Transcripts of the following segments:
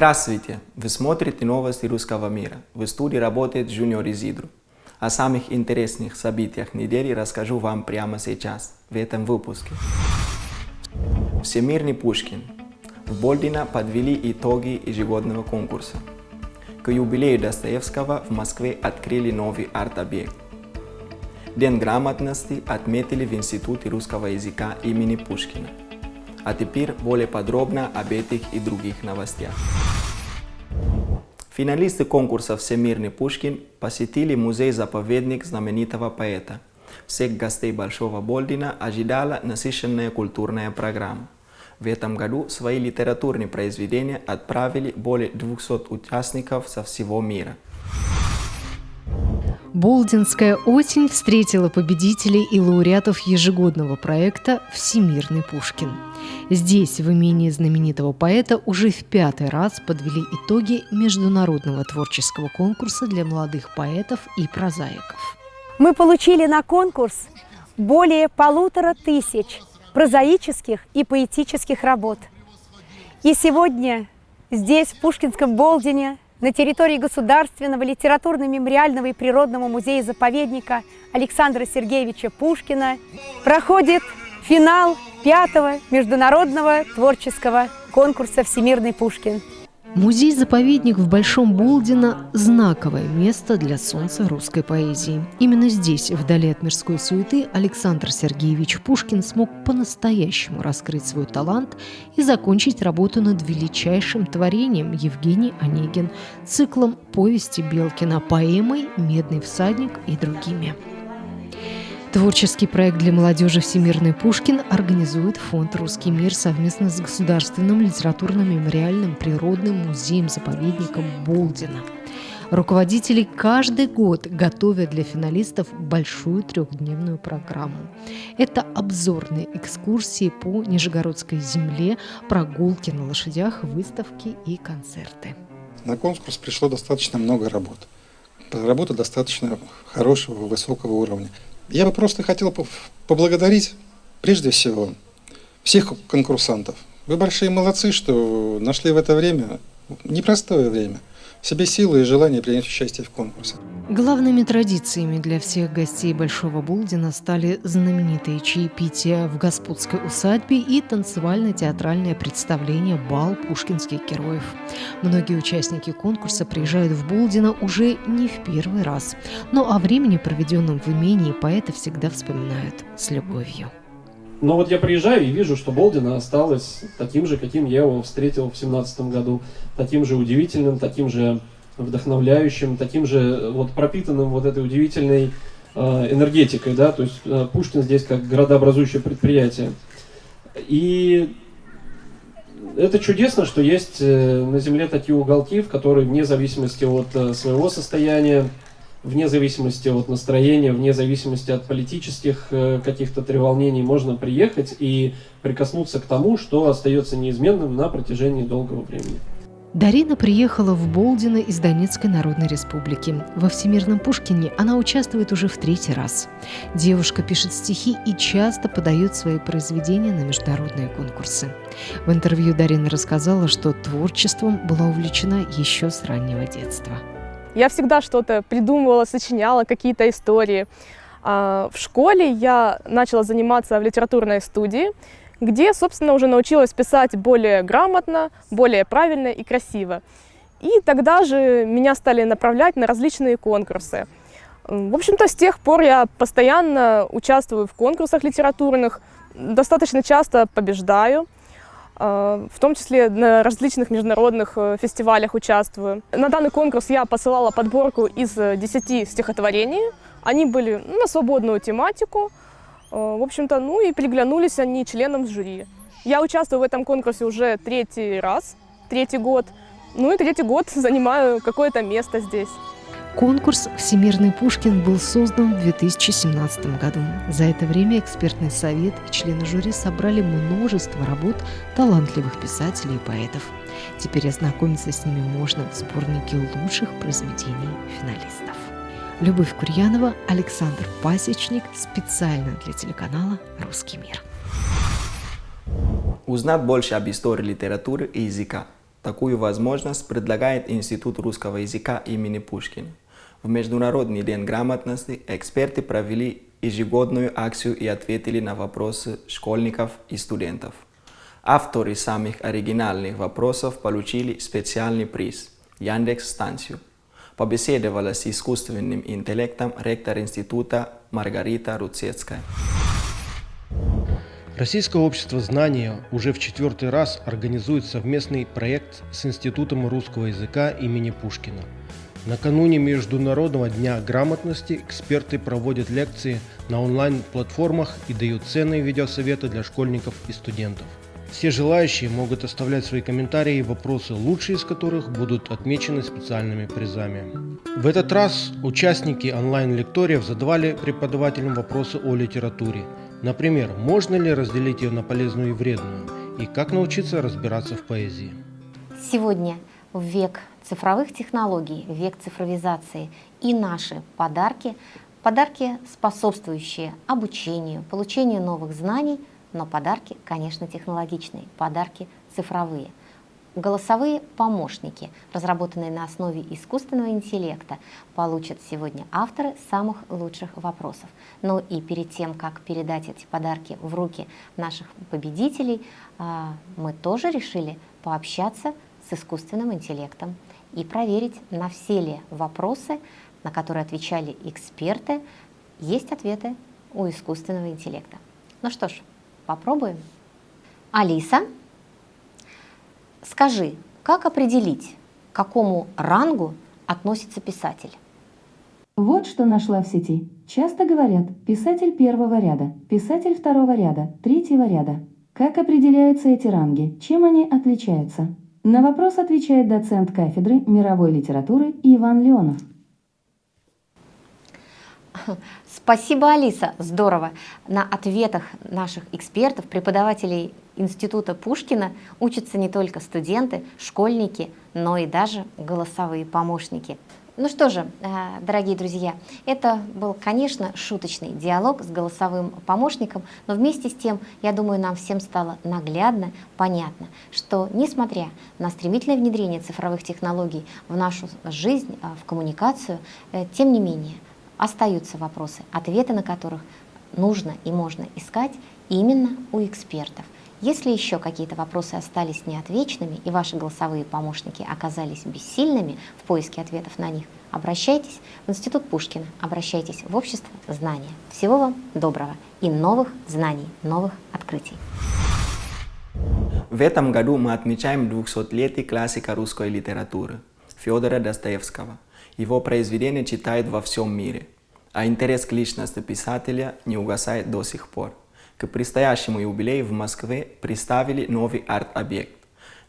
Здравствуйте! Вы смотрите новости русского мира. В студии работает Junior Изидру. О самых интересных событиях недели расскажу вам прямо сейчас, в этом выпуске. Всемирный Пушкин. В Болдино подвели итоги ежегодного конкурса. К юбилею Достоевского в Москве открыли новый арт-объект. День грамотности отметили в Институте русского языка имени Пушкина. А теперь более подробно об этих и других новостях. Финалисты конкурса «Всемирный Пушкин» посетили музей-заповедник знаменитого поэта. Всех гостей Большого Болдина ожидала насыщенная культурная программа. В этом году свои литературные произведения отправили более 200 участников со всего мира. Болдинская осень встретила победителей и лауреатов ежегодного проекта «Всемирный Пушкин». Здесь, в имении знаменитого поэта, уже в пятый раз подвели итоги международного творческого конкурса для молодых поэтов и прозаиков. Мы получили на конкурс более полутора тысяч прозаических и поэтических работ. И сегодня здесь, в Пушкинском Болдине, на территории Государственного литературно-мемориального и природного музея-заповедника Александра Сергеевича Пушкина проходит финал пятого международного творческого конкурса «Всемирный Пушкин». Музей-заповедник в Большом Болдино – знаковое место для солнца русской поэзии. Именно здесь, вдали от мирской суеты, Александр Сергеевич Пушкин смог по-настоящему раскрыть свой талант и закончить работу над величайшим творением Евгений Онегин, циклом повести Белкина, поэмой «Медный всадник» и другими. Творческий проект для молодежи «Всемирный Пушкин» организует фонд «Русский мир» совместно с Государственным литературно-мемориальным природным музеем-заповедником Болдина. Руководители каждый год готовят для финалистов большую трехдневную программу. Это обзорные экскурсии по Нижегородской земле, прогулки на лошадях, выставки и концерты. На конкурс пришло достаточно много работ. Работа достаточно хорошего, высокого уровня. Я бы просто хотел поблагодарить, прежде всего, всех конкурсантов. Вы большие молодцы, что нашли в это время, непростое время, в себе силы и желание принять участие в конкурсе. Главными традициями для всех гостей Большого Булдина стали знаменитые чаепития в господской усадьбе и танцевально-театральное представление «Бал пушкинских героев». Многие участники конкурса приезжают в Булдино уже не в первый раз, но о времени, проведенном в имении, поэты всегда вспоминают с любовью. Но вот я приезжаю и вижу, что Болдина осталось таким же, каким я его встретил в 17 году, таким же удивительным, таким же вдохновляющим, таким же вот пропитанным вот этой удивительной э, энергетикой, да, то есть э, Пушкин здесь как городообразующее предприятие. И это чудесно, что есть э, на Земле такие уголки, в которые вне зависимости от э, своего состояния, вне зависимости от настроения, вне зависимости от политических э, каких-то треволнений можно приехать и прикоснуться к тому, что остается неизменным на протяжении долгого времени. Дарина приехала в Болдино из Донецкой Народной Республики. Во Всемирном Пушкине она участвует уже в третий раз. Девушка пишет стихи и часто подает свои произведения на международные конкурсы. В интервью Дарина рассказала, что творчеством была увлечена еще с раннего детства. Я всегда что-то придумывала, сочиняла, какие-то истории. А, в школе я начала заниматься в литературной студии, где, собственно, уже научилась писать более грамотно, более правильно и красиво. И тогда же меня стали направлять на различные конкурсы. В общем-то, с тех пор я постоянно участвую в конкурсах литературных, достаточно часто побеждаю, а, в том числе на различных международных э, фестивалях участвую. На данный конкурс я посылала подборку из 10 стихотворений. Они были на свободную тематику, Э, в общем-то, ну и приглянулись они членам жюри. Я участвую в этом конкурсе уже третий раз, третий год. Ну и третий год занимаю какое-то место здесь. Конкурс «Всемирный Пушкин» был создан в 2017 году. За это время экспертный совет и члены жюри собрали множество работ талантливых писателей и поэтов. Теперь ознакомиться с ними можно в сборнике лучших произведений финалистов. Любовь Курьянова, Александр Пасечник, специально для телеканала «Русский мир». Узнать больше об истории литературы и языка. Такую возможность предлагает Институт русского языка имени Пушкина. В Международный день грамотности эксперты провели ежегодную акцию и ответили на вопросы школьников и студентов. Авторы самых оригинальных вопросов получили специальный приз – Яндекс-станцию. Побеседовала с искусственным интеллектом ректор института Маргарита Руцецкая. Российское общество знания уже в четвертый раз организует совместный проект с Институтом русского языка имени Пушкина. Накануне Международного дня грамотности эксперты проводят лекции на онлайн-платформах и дают ценные видеосоветы для школьников и студентов. Все желающие могут оставлять свои комментарии и вопросы, лучшие из которых будут отмечены специальными призами. В этот раз участники онлайн-лекториев задавали преподавателям вопросы о литературе. Например, можно ли разделить ее на полезную и вредную, и как научиться разбираться в поэзии. Сегодня в век цифровых технологий, век цифровизации и наши подарки, подарки, способствующие обучению, получению новых знаний, но подарки, конечно, технологичные, подарки цифровые. Голосовые помощники, разработанные на основе искусственного интеллекта, получат сегодня авторы самых лучших вопросов. Ну и перед тем, как передать эти подарки в руки наших победителей, а, мы тоже решили пообщаться с искусственным интеллектом и проверить, на все ли вопросы, на которые отвечали эксперты, есть ответы у искусственного интеллекта. Ну что ж, Попробуем. Алиса, скажи, как определить, к какому рангу относится писатель? Вот что нашла в сети. Часто говорят «писатель первого ряда», «писатель второго ряда», «третьего ряда». Как определяются эти ранги? Чем они отличаются? На вопрос отвечает доцент кафедры мировой литературы Иван Леонов. Спасибо, Алиса, здорово. На ответах наших экспертов, преподавателей Института Пушкина учатся не только студенты, школьники, но и даже голосовые помощники. Ну что же, э, дорогие друзья, это был, конечно, шуточный диалог с голосовым помощником, но вместе с тем, я думаю, нам всем стало наглядно, понятно, что несмотря на стремительное внедрение цифровых технологий в нашу жизнь, э, в коммуникацию, э, тем не менее, остаются вопросы, ответы на которых нужно и можно искать именно у экспертов. Если еще какие-то вопросы остались неотвеченными и ваши голосовые помощники оказались бессильными в поиске ответов на них, обращайтесь в Институт Пушкина, обращайтесь в Общество знания. Всего вам доброго и новых знаний, новых открытий. В этом году мы отмечаем 200-летие классика русской литературы Федора Достоевского – его произведения читают во всем мире, а интерес к личности писателя не угасает до сих пор. К предстоящему юбилею в Москве представили новый арт-объект.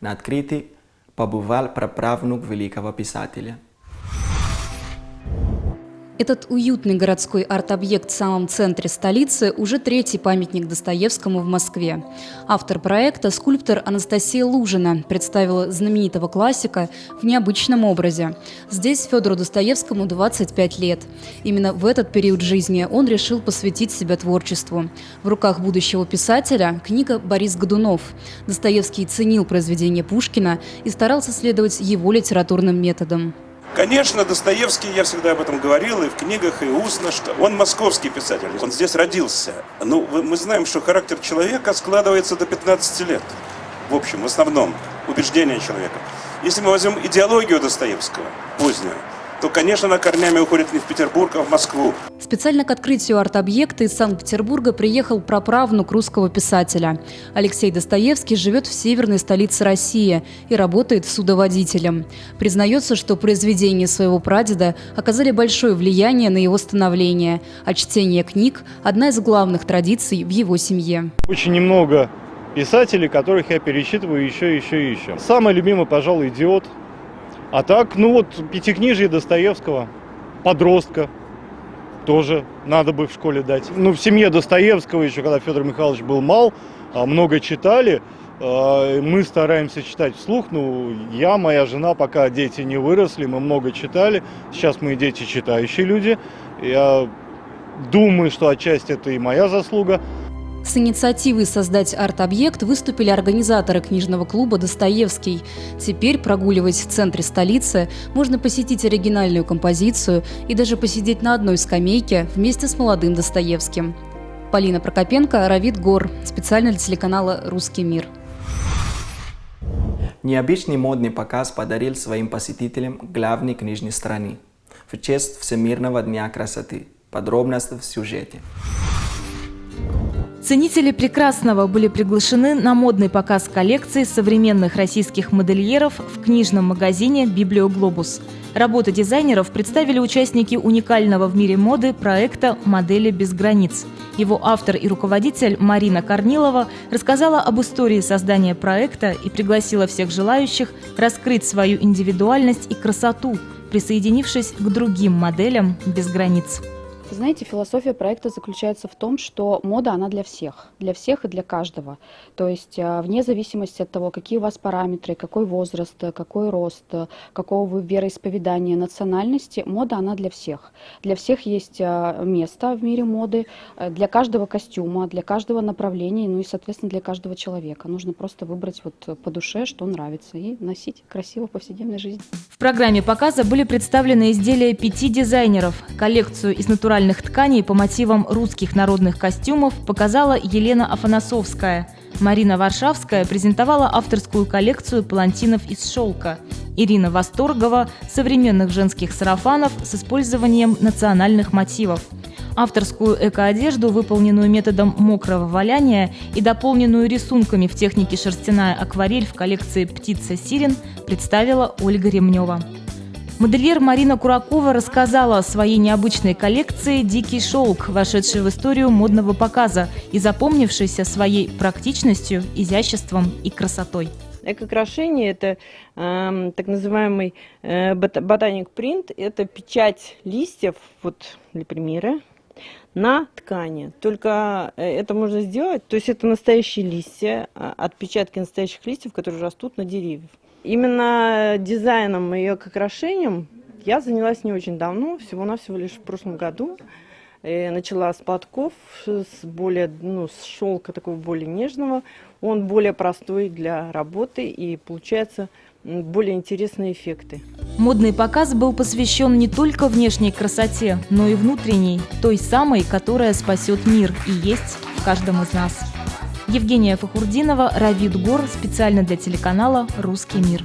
На открытии побывал праправнук великого писателя – этот уютный городской арт-объект в самом центре столицы уже третий памятник Достоевскому в Москве. Автор проекта, скульптор Анастасия Лужина, представила знаменитого классика в необычном образе. Здесь Федору Достоевскому 25 лет. Именно в этот период жизни он решил посвятить себя творчеству. В руках будущего писателя книга «Борис Годунов». Достоевский ценил произведение Пушкина и старался следовать его литературным методам. Конечно, Достоевский, я всегда об этом говорил, и в книгах, и устно, что он московский писатель, он здесь родился. Ну, мы знаем, что характер человека складывается до 15 лет, в общем, в основном, убеждения человека. Если мы возьмем идеологию Достоевского, позднюю, то, конечно, она корнями уходит не в Петербург, а в Москву. Специально к открытию арт-объекта из Санкт-Петербурга приехал праправнук русского писателя. Алексей Достоевский живет в северной столице России и работает судоводителем. Признается, что произведения своего прадеда оказали большое влияние на его становление, а чтение книг – одна из главных традиций в его семье. Очень немного писателей, которых я перечитываю еще, еще и еще. Самый любимый, пожалуй, «Идиот», а так, ну вот, пятикнижие Достоевского, подростка, тоже надо бы в школе дать. Ну, в семье Достоевского, еще когда Федор Михайлович был мал, а, много читали. А, мы стараемся читать вслух. Ну, я, моя жена, пока дети не выросли, мы много читали. Сейчас мы дети читающие люди. Я думаю, что отчасти это и моя заслуга. С инициативой создать арт-объект выступили организаторы книжного клуба «Достоевский». Теперь прогуливаясь в центре столицы, можно посетить оригинальную композицию и даже посидеть на одной скамейке вместе с молодым Достоевским. Полина Прокопенко, Равид Гор. Специально для телеканала «Русский мир». Необычный модный показ подарил своим посетителям главной книжной страны в честь Всемирного дня красоты. Подробности в сюжете. Ценители прекрасного были приглашены на модный показ коллекции современных российских модельеров в книжном магазине «Библиоглобус». Работы дизайнеров представили участники уникального в мире моды проекта «Модели без границ». Его автор и руководитель Марина Корнилова рассказала об истории создания проекта и пригласила всех желающих раскрыть свою индивидуальность и красоту, присоединившись к другим моделям без границ. Знаете, философия проекта заключается в том, что мода, она для всех, для всех и для каждого. То есть а, вне зависимости от того, какие у вас параметры, какой возраст, какой рост, какого вы вероисповедания, национальности, мода, она для всех. Для всех есть а, место в мире моды, э, для каждого костюма, для каждого направления, ну и, соответственно, для каждого человека. Нужно просто выбрать вот по душе, что нравится, и носить красиво в повседневной жизни. В программе показа были представлены изделия пяти дизайнеров, коллекцию из натуральных натуральных тканей по мотивам русских народных костюмов показала Елена Афанасовская. Марина Варшавская презентовала авторскую коллекцию палантинов из шелка. Ирина Восторгова – современных женских сарафанов с использованием национальных мотивов. Авторскую экоодежду, выполненную методом мокрого валяния и дополненную рисунками в технике шерстяная акварель в коллекции «Птица Сирен», представила Ольга Ремнева. Модельер Марина Куракова рассказала о своей необычной коллекции «Дикий шелк», вошедшей в историю модного показа и запомнившейся своей практичностью, изяществом и красотой. Эко-украшение – это э, так называемый э, ботаник принт, это печать листьев, вот для примера, на ткани. Только э, это можно сделать, то есть это настоящие листья, а, отпечатки настоящих листьев, которые растут на деревьях. Именно дизайном и украшением я занялась не очень давно, всего-навсего лишь в прошлом году. И начала с подков, с более, ну, с шелка такого более нежного. Он более простой для работы и получается более интересные эффекты. Модный показ был посвящен не только внешней красоте, но и внутренней, той самой, которая спасет мир и есть в каждом из нас. Евгения Фахурдинова, Равид Гор, специально для телеканала «Русский мир».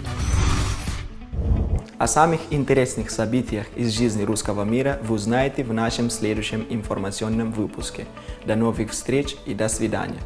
О самых интересных событиях из жизни русского мира вы узнаете в нашем следующем информационном выпуске. До новых встреч и до свидания.